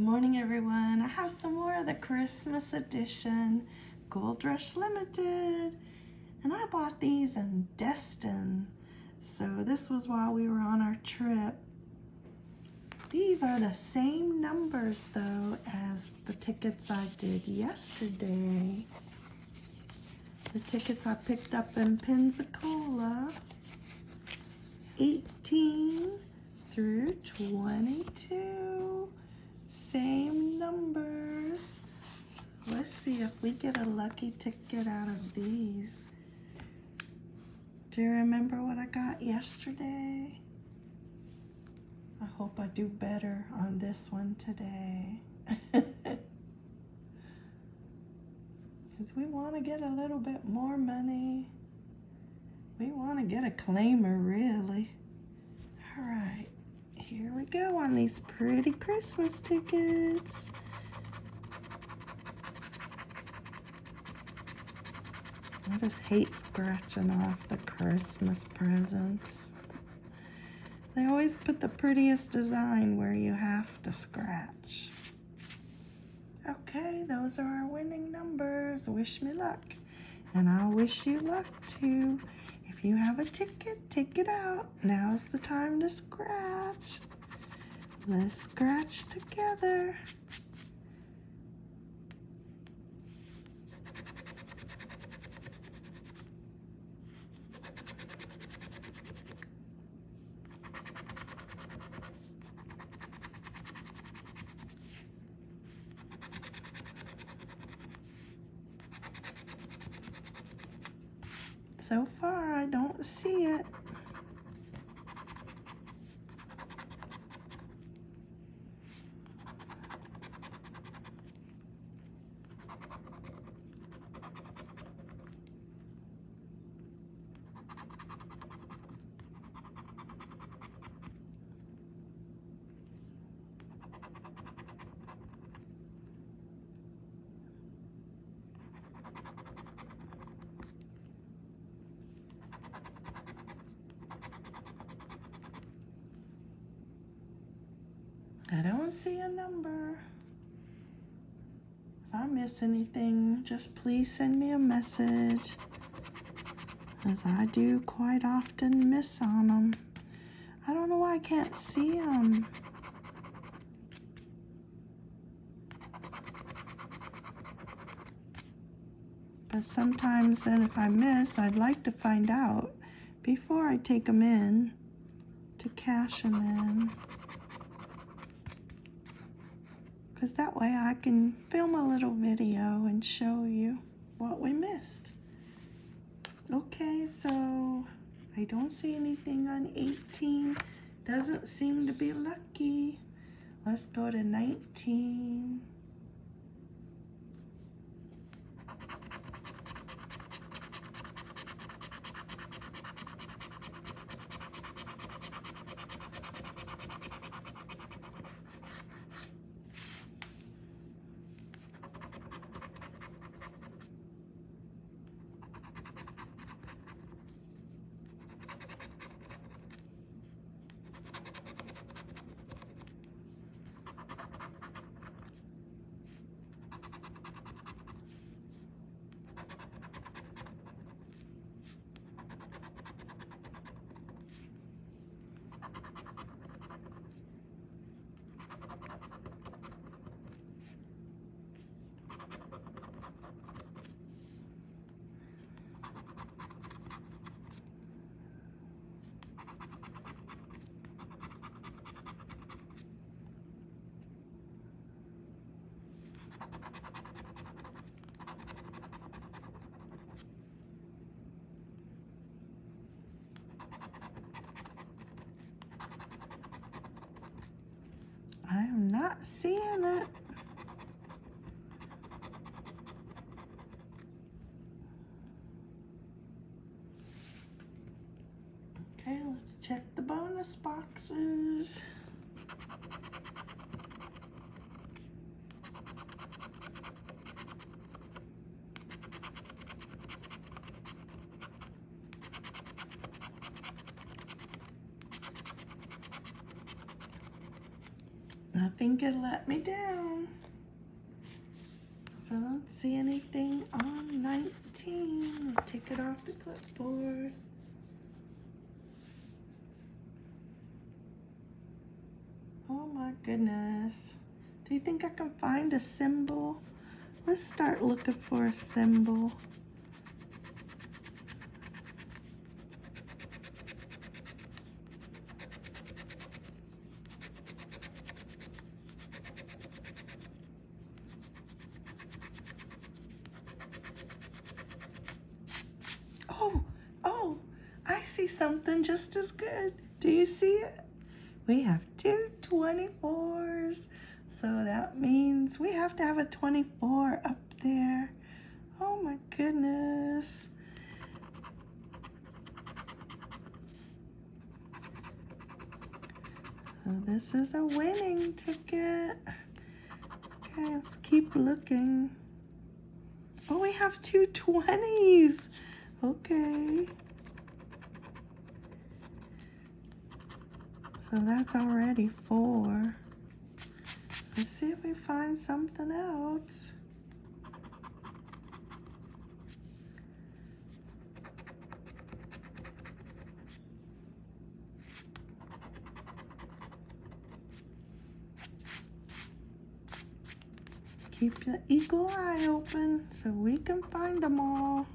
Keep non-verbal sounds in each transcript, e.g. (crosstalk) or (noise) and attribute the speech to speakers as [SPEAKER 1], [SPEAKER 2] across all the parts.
[SPEAKER 1] Good morning, everyone. I have some more of the Christmas edition Gold Rush Limited. And I bought these in Destin. So this was while we were on our trip. These are the same numbers, though, as the tickets I did yesterday. The tickets I picked up in Pensacola. 18 through 22 same numbers. So let's see if we get a lucky ticket out of these. Do you remember what I got yesterday? I hope I do better on this one today. (laughs) Because we want to get a little bit more money. We want to get a claimer, really. All right. Here we go on these pretty Christmas tickets. I just hate scratching off the Christmas presents. They always put the prettiest design where you have to scratch. Okay, those are our winning numbers. Wish me luck. And I'll wish you luck too. You have a ticket, take it out. Now's the time to scratch. Let's scratch together. So far, I don't see it. I don't see a number. If I miss anything, just please send me a message. As I do quite often miss on them. I don't know why I can't see them. But sometimes then if I miss, I'd like to find out before I take them in to cash them in because that way I can film a little video and show you what we missed. Okay, so I don't see anything on 18. Doesn't seem to be lucky. Let's go to 19. I am not seeing it. Okay, let's check the bonus boxes. Nothing could let me down. So I don't see anything on 19. I'll take it off the clipboard. Oh my goodness. Do you think I can find a symbol? Let's start looking for a symbol. Oh, oh, I see something just as good. Do you see it? We have two 24s. So that means we have to have a 24 up there. Oh my goodness. So this is a winning ticket. Okay, let's keep looking. Oh, we have two 20s. Okay. So that's already four. Let's see if we find something else. Keep your eagle eye open so we can find them all.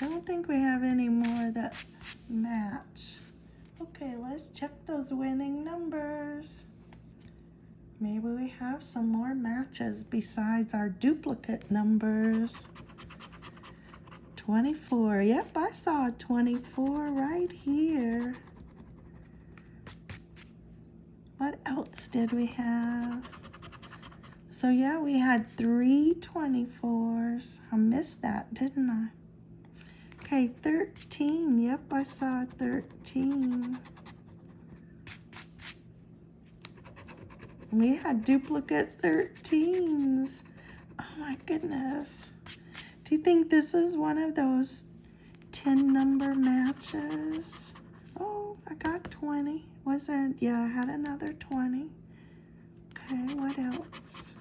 [SPEAKER 1] Don't think we have any more that match. Okay, let's check those winning numbers. Maybe we have some more matches besides our duplicate numbers. 24. Yep, I saw 24 right here. What else did we have? So yeah, we had three 24s. I missed that, didn't I? Okay, 13. Yep, I saw 13. We had duplicate 13s. Oh my goodness. Do you think this is one of those 10 number matches? Oh, I got 20. Was there? Yeah, I had another 20. Okay, what else?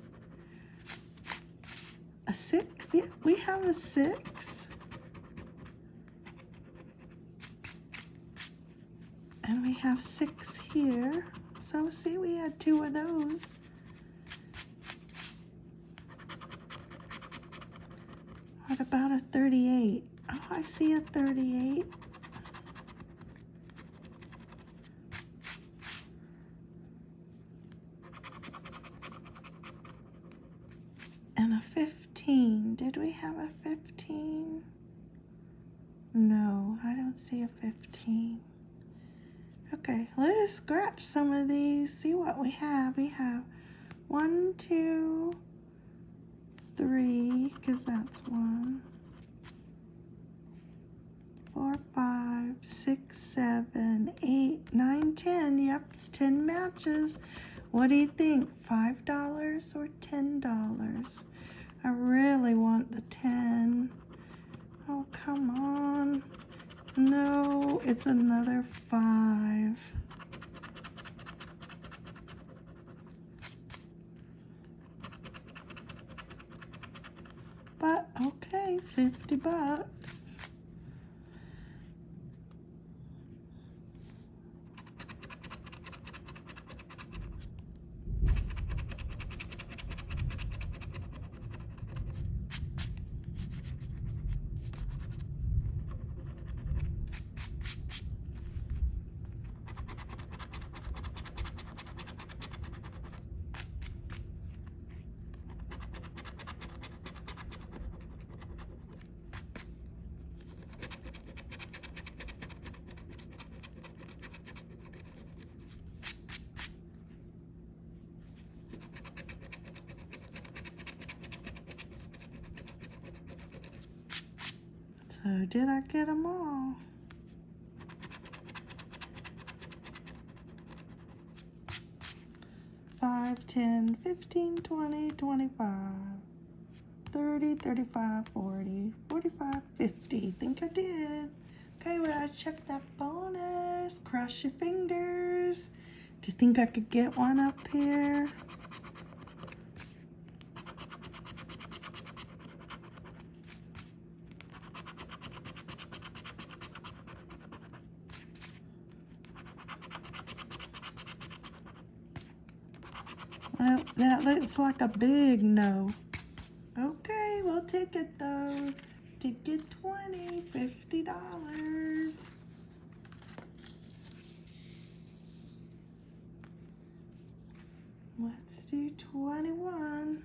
[SPEAKER 1] A 6? Yeah, we have a 6. And we have six here. So see, we had two of those. What about a 38? Oh, I see a 38. And a 15. Did we have a 15? No, I don't see a 15. Okay, let's scratch some of these, see what we have. We have one, two, three, because that's one, four, five, six, seven, eight, nine, ten. Yep, it's 10 matches. What do you think, $5 or $10? I really want the 10. Oh, come on. No, it's another five. But okay, 50 bucks. So did I get them all? Five, ten, fifteen, twenty, twenty-five, thirty, thirty-five, forty, forty-five, fifty. Think I did. Okay, we gotta check that bonus. Cross your fingers. Do you think I could get one up here? That looks like a big no. Okay, we'll take it though. Ticket 20, $50. Let's do 21.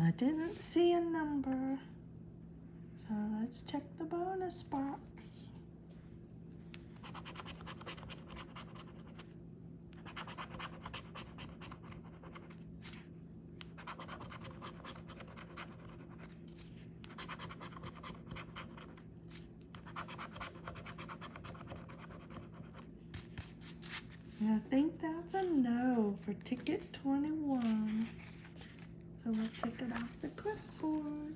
[SPEAKER 1] I didn't see a number. So let's check the bonus box. I think that's a no for ticket 21. So we'll take it off the clipboard.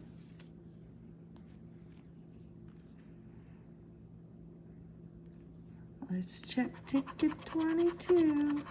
[SPEAKER 1] Let's check ticket 22.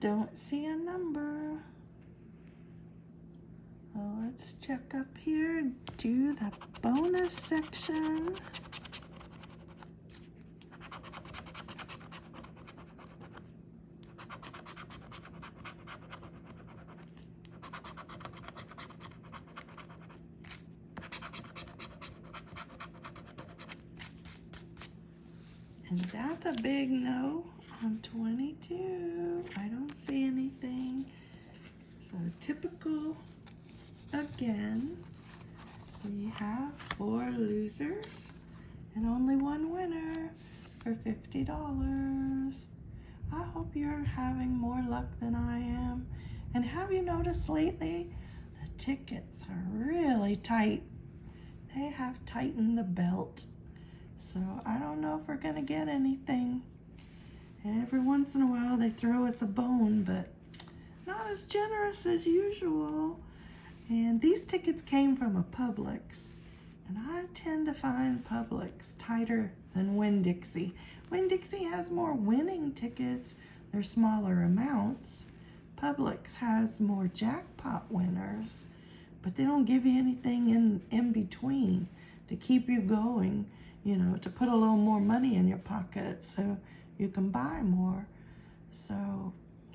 [SPEAKER 1] Don't see a number. Well, let's check up here do the bonus section. And that's a big no on 22. I don't see anything. So typical again. We have four losers and only one winner for $50. I hope you're having more luck than I am. And have you noticed lately the tickets are really tight? They have tightened the belt. So I don't know if we're to get anything. Every once in a while they throw us a bone, but not as generous as usual. And these tickets came from a Publix. And I tend to find Publix tighter than Winn-Dixie. Winn-Dixie has more winning tickets. They're smaller amounts. Publix has more jackpot winners, but they don't give you anything in, in between to keep you going, you know, to put a little more money in your pocket so you can buy more. So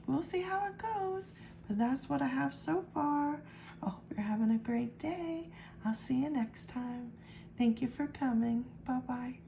[SPEAKER 1] we'll see how it goes. But that's what I have so far. I hope you're having a great day. I'll see you next time. Thank you for coming. Bye-bye.